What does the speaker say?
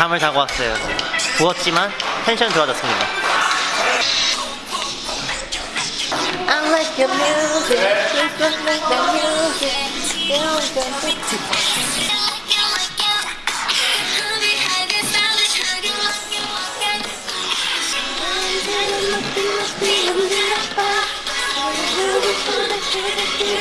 잠을 자고 왔어요 부었지만 텐션 좋아졌습니다 I like your music, you like the music, you like the music. Thank you.